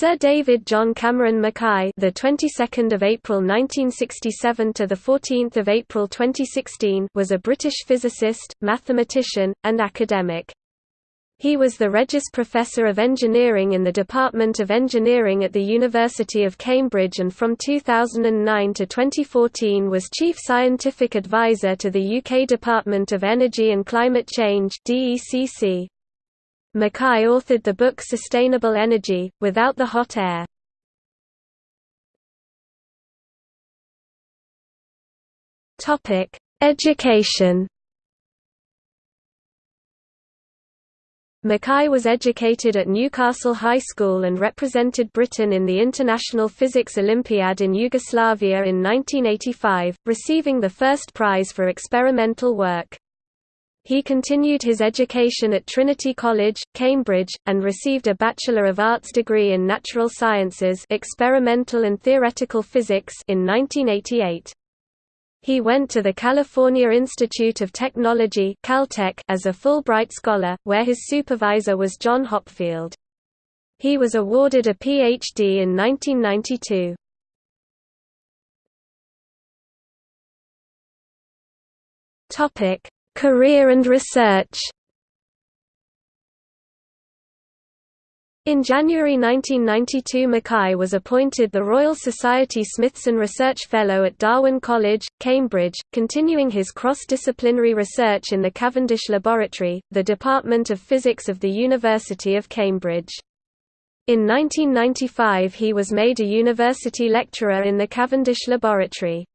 Sir David John Cameron Mackay, the 22nd of April 1967 to the 14th of April 2016, was a British physicist, mathematician, and academic. He was the Regius Professor of Engineering in the Department of Engineering at the University of Cambridge and from 2009 to 2014 was Chief Scientific Advisor to the UK Department of Energy and Climate Change DECC. Mackay authored the book Sustainable Energy, Without the Hot Air. Education Mackay was educated at Newcastle High School and represented Britain in the International Physics Olympiad in Yugoslavia in 1985, receiving the first prize for experimental work. He continued his education at Trinity College, Cambridge, and received a Bachelor of Arts degree in Natural Sciences Experimental and Theoretical Physics in 1988. He went to the California Institute of Technology Caltech as a Fulbright Scholar, where his supervisor was John Hopfield. He was awarded a Ph.D. in 1992. Career and research In January 1992 Mackay was appointed the Royal Society Smithson Research Fellow at Darwin College, Cambridge, continuing his cross-disciplinary research in the Cavendish Laboratory, the Department of Physics of the University of Cambridge. In 1995 he was made a university lecturer in the Cavendish Laboratory.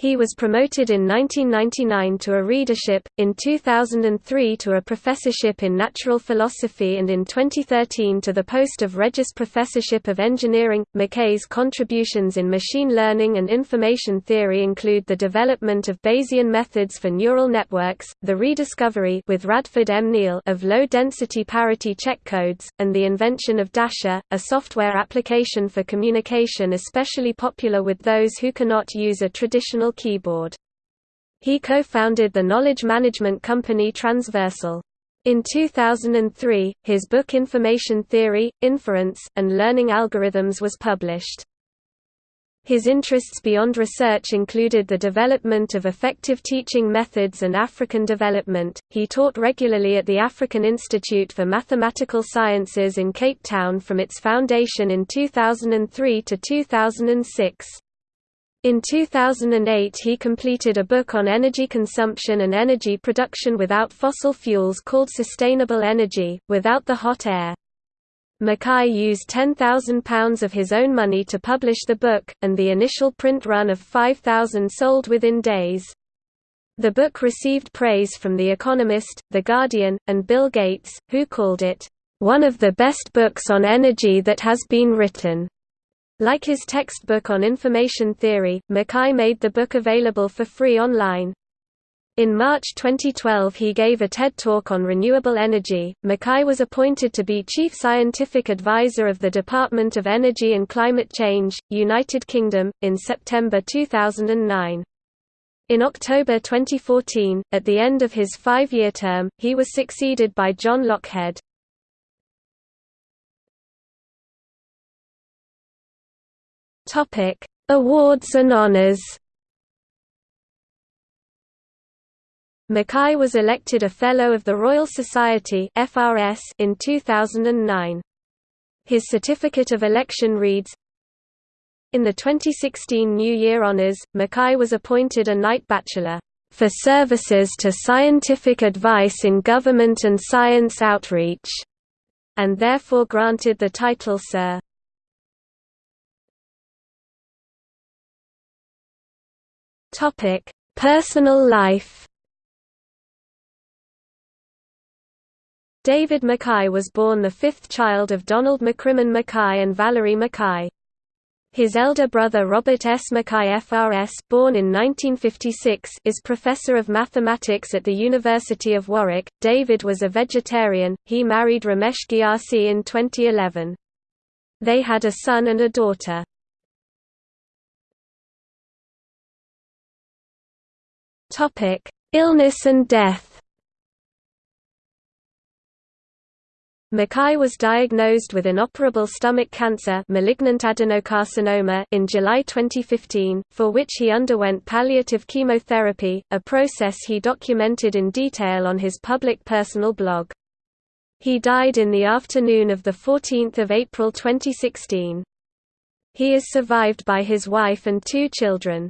He was promoted in 1999 to a readership, in 2003 to a professorship in natural philosophy and in 2013 to the post of Regius Professorship of Engineering. Mackay's contributions in machine learning and information theory include the development of Bayesian methods for neural networks, the rediscovery with Radford M. Neal of low-density parity check codes, and the invention of Dasher, a software application for communication especially popular with those who cannot use a traditional keyboard. He co-founded the knowledge management company Transversal. In 2003, his book Information Theory, Inference, and Learning Algorithms was published. His interests beyond research included the development of effective teaching methods and African development. He taught regularly at the African Institute for Mathematical Sciences in Cape Town from its foundation in 2003 to 2006. In 2008 he completed a book on energy consumption and energy production without fossil fuels called Sustainable Energy, Without the Hot Air. Mackay used £10,000 of his own money to publish the book, and the initial print run of 5,000 sold within days. The book received praise from The Economist, The Guardian, and Bill Gates, who called it, "...one of the best books on energy that has been written." Like his textbook on information theory, Mackay made the book available for free online. In March 2012 he gave a TED Talk on renewable energy. Mackay was appointed to be Chief Scientific Advisor of the Department of Energy and Climate Change, United Kingdom, in September 2009. In October 2014, at the end of his five-year term, he was succeeded by John Loughhead. Topic: Awards and honors. Mackay was elected a Fellow of the Royal Society (FRS) in 2009. His certificate of election reads, In the 2016 New Year Honours, Mackay was appointed a Knight Bachelor, "...for services to scientific advice in government and science outreach", and therefore granted the title Sir. Topic: Personal life. David Mackay was born the fifth child of Donald McCrimmon Mackay and Valerie Mackay. His elder brother Robert S. Mackay FRS born in 1956 is professor of mathematics at the University of Warwick. David was a vegetarian, he married Ramesh Ghiassi in 2011. They had a son and a daughter. Topic: Illness and death. Mackay was diagnosed with inoperable stomach cancer malignant adenocarcinoma in July 2015, for which he underwent palliative chemotherapy, a process he documented in detail on his public personal blog. He died in the afternoon of 14 April 2016. He is survived by his wife and two children.